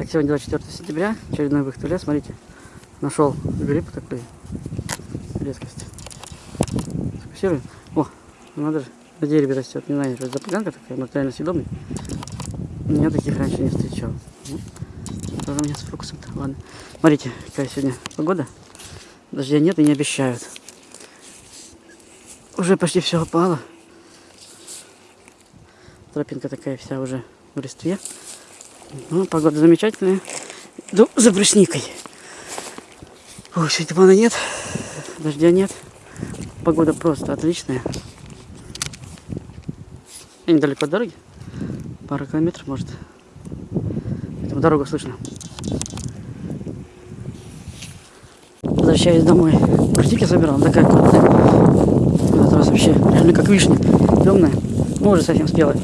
Так, сегодня 24 сентября, очередной выход в лес. Смотрите, нашел гриб такой, редкость. Сфокусируем. О, ну надо же, на дереве растет. Не знаю, что это за поганка такая, может реально съедобный. Я таких раньше не встречал. Ну, Тоже меня с фокусом-то. Ладно. Смотрите, какая сегодня погода. Дождя нет и не обещают. Уже почти все опало. Тропинка такая вся уже в листве. Ну, погода замечательная. Иду за брусникой. Ой, сегодня тумана нет, дождя нет. Погода просто отличная. Я недалеко от дороги. Пара километров, может. Поэтому дорогу слышно. Возвращаюсь домой. Брусники собирал, она такая крупная. В этот раз вообще реально как вишня. Темная. Ну, уже совсем спелая.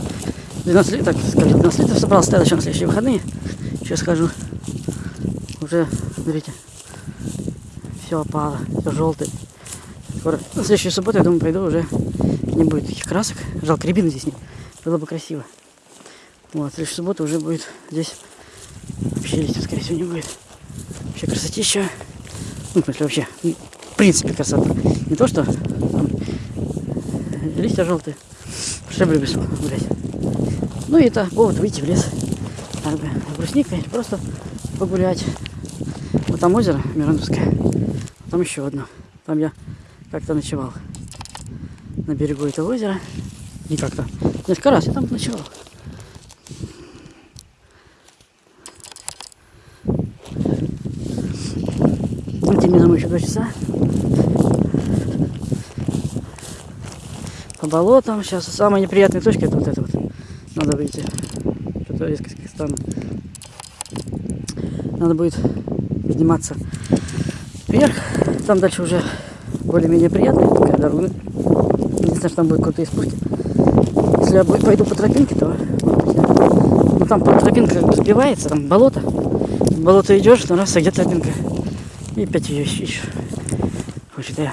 12 литров, так скажем, 12 литров собрал, на следующие выходные. Сейчас схожу. Уже, смотрите, все опало, все желтое. Скоро, на следующую субботу, я думаю, пойду уже не будет таких красок. Жалко, рябины здесь нет. Было бы красиво. Вот, в следующую субботу уже будет здесь вообще листьев, скорее всего, не будет. Вообще красотища. Ну, в смысле, вообще, в принципе, красота. Не то, что там, листья желтые. Шеблю без гулять. Ну и это повод выйти в лес. Как бы брусникой, просто погулять. Вот там озеро Мирандовское. Там еще одно. Там я как-то ночевал. На берегу этого озера. Не как-то. Несколько раз я там ночевал. Идти мне домой еще два часа. По болотам. Сейчас самая неприятная точка это вот вот. Надо выйти. Что-то резко стану. Надо будет подниматься вверх. Там дальше уже более-менее приятная такая дорога. Единственное, что там будет крутые спуски. Если я пойду по тропинке, то ну там тропинка как бы сбивается, там болото. В болото идешь, но раз, а где тропинка? И опять ее ищешь. Хочет я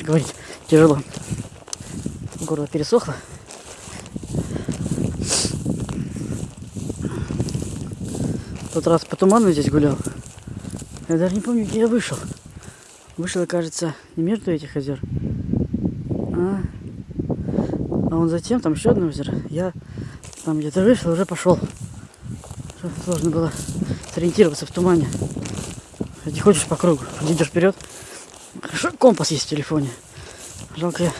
говорить тяжело. Горло пересохло. Тот раз по туману здесь гулял. Я даже не помню, где я вышел. Вышел, кажется, не между этих озер. А, а он затем, там еще одно озеро. Я там где-то вышел, уже пошел. Сложно было сориентироваться в тумане. Не ходишь по кругу, идешь вперед. Хорошо, компас есть в телефоне. Жалко я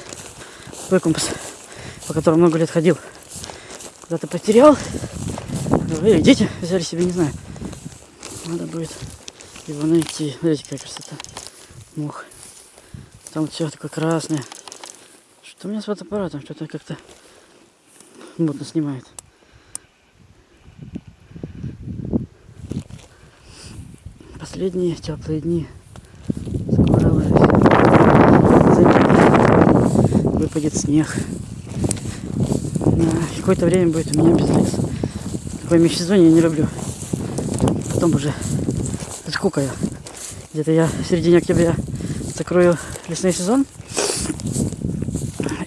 свой компас, по которому много лет ходил. Куда-то потерял. Дети взяли себе, не знаю. Надо будет его найти. Смотрите, какая красота. Мох. Там все такое красное. Что у меня с фотоаппаратом? Что-то как-то мутно снимает. Последние теплые дни. Скоро выпадет снег. На какое-то время будет у меня без леса. Такое межсезонье я не люблю. Потом уже сколько я? Где-то я в середине октября закрою лесной сезон.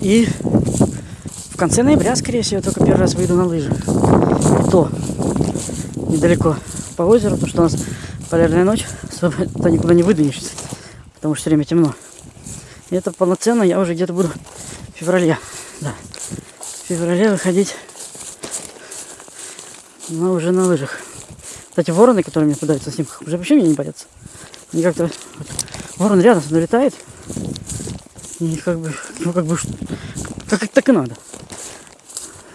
И в конце ноября, скорее всего, только первый раз выйду на лыжи. И то недалеко по озеру, потому что у нас полярная ночь, особо никуда не выдвинешься, потому что все время темно. И это полноценно я уже где-то буду в феврале. Да. В феврале выходить но уже на лыжах. Кстати, вороны, которые мне попадаются на снимках, уже вообще меня не боятся. Они как-то... Вот, ворон рядом со мной летает. И как бы... Ну, как бы... Как так и надо.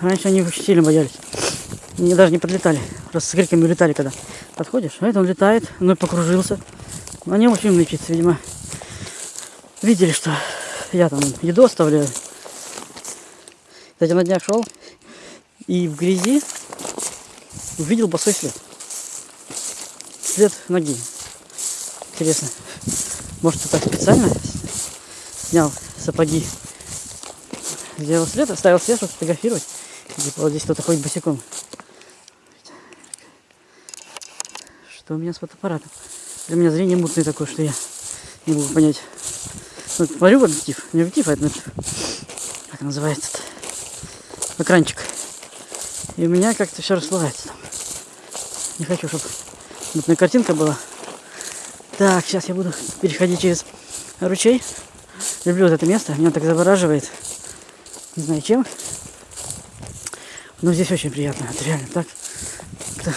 Раньше они очень сильно боялись. Они даже не подлетали. Раз с криками улетали, когда подходишь. А это он летает, ну и покружился. Они очень умные птицы, видимо. Видели, что я там еду оставляю. Кстати, на днях шел и в грязи увидел босой след. След ноги. Интересно. Может, так специально снял сапоги. Сделал след, оставил след, чтобы сфотографировать. Типа вот здесь кто-то ходит босиком. Что у меня с фотоаппаратом? Для меня зрение мутное такое, что я не могу понять. Вот, смотрю в объектив. Не объектив, а это как называется -то? экранчик. И у меня как-то все расплывается там. Не хочу, чтобы мутная картинка была. Так, сейчас я буду переходить через ручей. Люблю вот это место, меня так завораживает. Не знаю чем. Но здесь очень приятно. Это реально так. как-то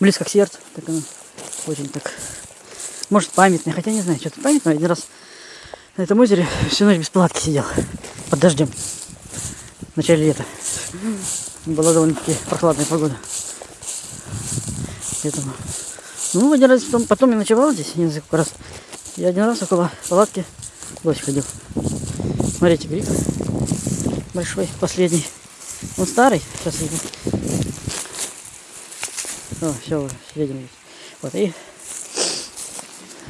близко к сердцу. Так оно очень так. Может памятное, хотя не знаю, что-то памятное. Один раз на этом озере всю ночь без палатки сидел. Под дождем. В начале лета. Была довольно-таки прохладная погода. Поэтому. Ну, один раз потом, потом я ночевал здесь несколько раз. Я один раз около палатки дождь ходил. Смотрите, гриб большой, последний. Он старый, сейчас видно. О, все, здесь. Вот, и...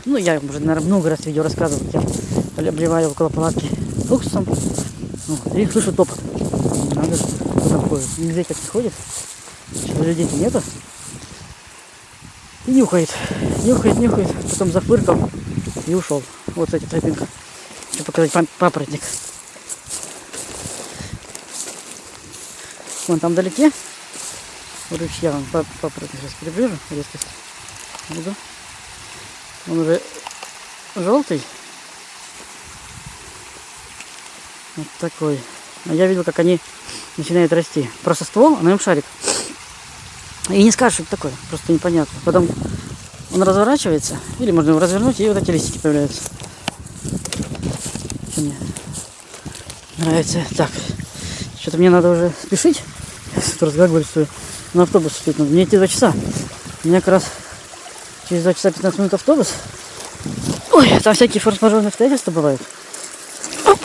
Ну, я уже, наверное, много раз видео рассказывал. Я обливаю около палатки уксусом. Вот, и слышу топот. Надо, кто там ходит. Людей как не ходит. Людей-то нету. И нюхает. Нюхает, нюхает. Потом зафыркал и ушел. Вот, кстати, тропинка. Хочу показать папоротник. Вон там вдалеке. У ручья он папоротник сейчас приближу. Резкость. Буду. Он уже желтый. Вот такой. А я видел, как они начинают расти. Просто ствол, а на нем шарик. И не скажешь, что это такое. Просто непонятно. Потом он разворачивается. Или можно его развернуть, и вот эти листики появляются. Что мне нравится. Так. Что-то мне надо уже спешить. Разговариваю, что на автобус успеть надо. Мне идти два часа. У меня как раз через два часа 15 минут автобус. Ой, там всякие форс-мажорные обстоятельства бывают. Оп.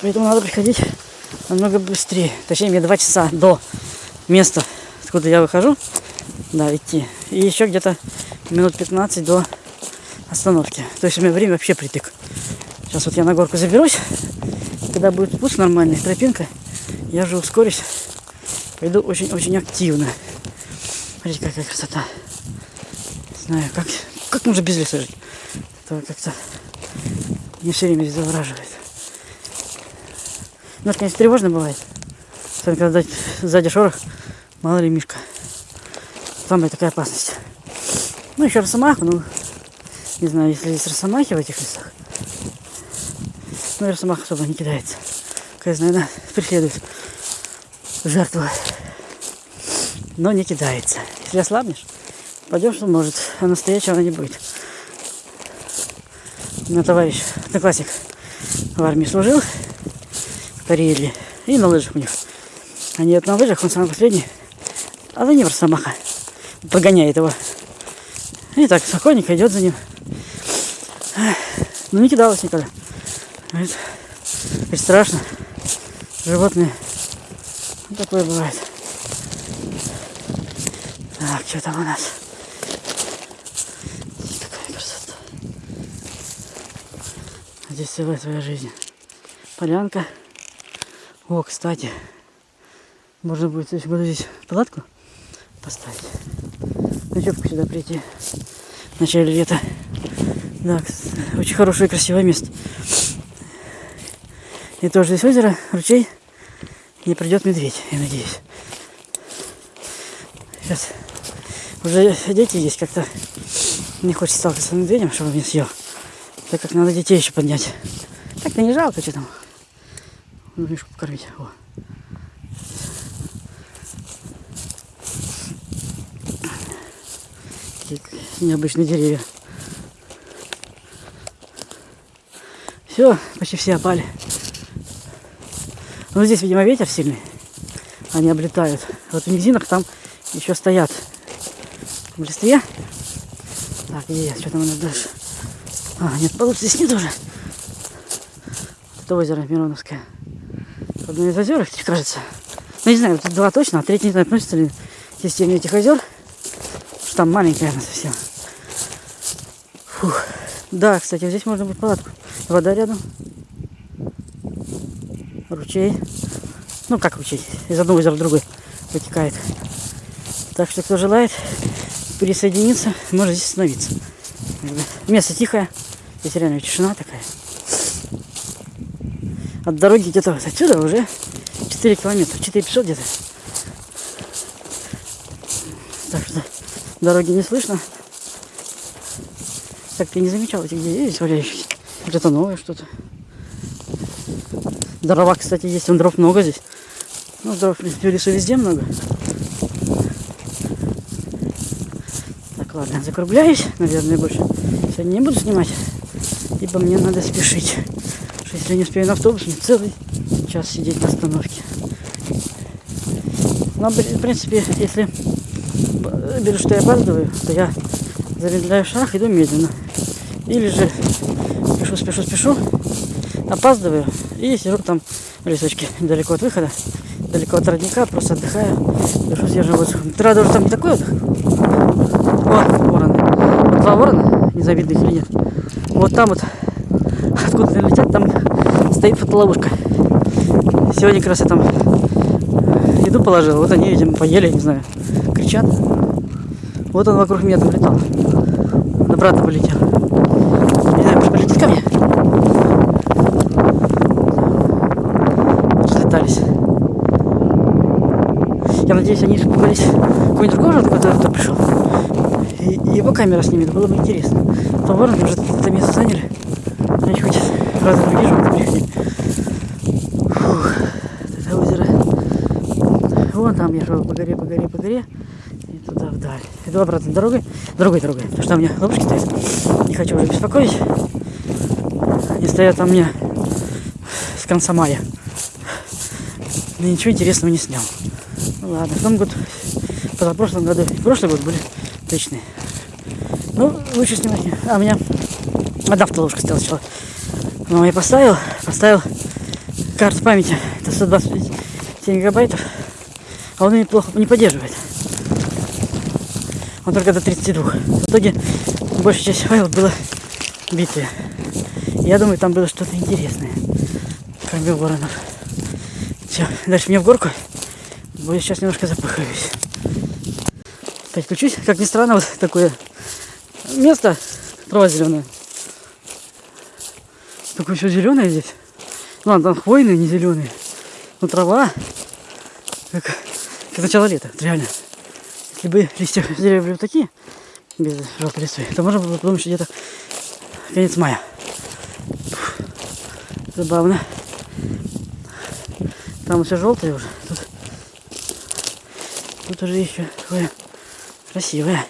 Поэтому надо приходить намного быстрее. Точнее, мне два часа до места, откуда я выхожу. Да, идти. И еще где-то минут 15 до остановки. То есть у меня время вообще притык. Сейчас вот я на горку заберусь. Когда будет спуск нормальный, тропинка, я же ускорюсь. Пойду очень-очень активно. Смотрите, какая красота. Не знаю, как, как можно без леса жить. Это как-то не все время завораживает. Ну, конечно, тревожно бывает. Особенно, когда сзади шорох, мало ли мишка. И такая опасность. Ну, еще росомаха, ну, не знаю, если есть росомахи в этих лесах. Ну, росомаха особо не кидается. Какая, наверное, преследует жертву. Но не кидается. Если ослабнешь, пойдешь, что может, а настоящего она не будет. У меня товарищ, одноклассник в армии служил, в Карелии, и на лыжах у них. Они вот на лыжах, он самый последний, а за ним росомаха прогоняет его. И так спокойненько идет за ним. Ну не кидалась никогда. Говорит, говорит, страшно. Животные. Вот такое бывает. Так, что там у нас? Какая красота. Здесь целая твоя жизнь. Полянка. О, кстати, можно будет в следующем году здесь палатку поставить. Ночевку сюда прийти в начале лета. Да, очень хорошее и красивое место. И тоже здесь озеро, ручей. И придет медведь, я надеюсь. Сейчас уже дети есть как-то. Не хочется сталкиваться с медведем, чтобы меня съел. Так как надо детей еще поднять. Так-то не жалко, что там. Мишку покормить. О. необычные деревья. Все, почти все опали. Ну здесь, видимо, ветер сильный. Они облетают. Вот в низинах там еще стоят в листве. Так, где я? Что там у нас дальше? А, нет, получше здесь нет уже. Это озеро Мироновское. Одно из озер, кажется. Ну, не знаю, тут два точно, а третий не знаю, относится ли к системе этих озер. Что там маленькая она совсем. Фух. Да, кстати, здесь можно будет палатку. Вода рядом. Ручей. Ну, как ручей? Из одного озера в другой вытекает. Так что, кто желает присоединиться, может здесь остановиться. Место тихое. Здесь реально тишина такая. От дороги где-то вот отсюда уже 4 километра. 4 500 где-то. Так что дороги не слышно. Так ты не замечал этих деревьев валяющихся? Вот это новое что-то. Дрова, кстати, есть. Вон дров много здесь. Ну, дров, в лесу везде много. Так, ладно, закругляюсь. Наверное, больше сегодня не буду снимать. Ибо мне надо спешить. Что если я не успею на автобус, мне целый час сидеть на остановке. Но, в принципе, если беру, что я опаздываю, то я замедляю шаг, иду медленно. Или же спешу, спешу, спешу, опаздываю и сижу там в лесочке, недалеко от выхода, далеко от родника, просто отдыхаю, дышу свежим воздухом. Правда, уже там не такой отдых. О, вороны. Вот два ворона, незавидных или нет. Вот там вот, откуда летят, там стоит фотоловушка. Сегодня как раз я там еду положил, вот они, видимо, поели, не знаю, кричат. Вот он вокруг меня там летал. Брата полетел. Не знаю, может полетит ко мне? Слетались. Я надеюсь, они испугались какой-нибудь другой же кто-то кто пришел. И его камера снимет, было бы интересно. То вороны уже это место заняли. Значит, хоть раза увижу, это приходи. Фух, это озеро. Вон там я шел по горе, по горе, по горе. Вдаль. Иду обратно дорогой. Другой дорогой. Потому что у меня ловушки стоят. Не хочу уже беспокоить. Они стоят там мне с конца мая. Но ничего интересного не снял. Ну ладно, в том году, позапрошлом году, и прошлый год были отличные. Ну, лучше снимать. А, у меня одна автоловушка стояла сначала. Но я поставил, поставил карту памяти. Это 127 гигабайтов. А он ее плохо не поддерживает. Он только до 32. В итоге большая часть файлов была битые. Я думаю, там было что-то интересное. Кроме воронов. Все, дальше мне в горку. Я сейчас немножко запыхаюсь. Опять. Как ни странно, вот такое место трава зеленая. Такое все зеленое здесь. Ну ладно, там хвойные, не зеленые. Но трава. Как, как начало лета, реально. Если бы листья деревьев были такие, без желтой листвы, то можно было подумать, что где-то конец мая. Фух, Забавно. Там все желтое уже. Тут, тут уже еще такое красивое.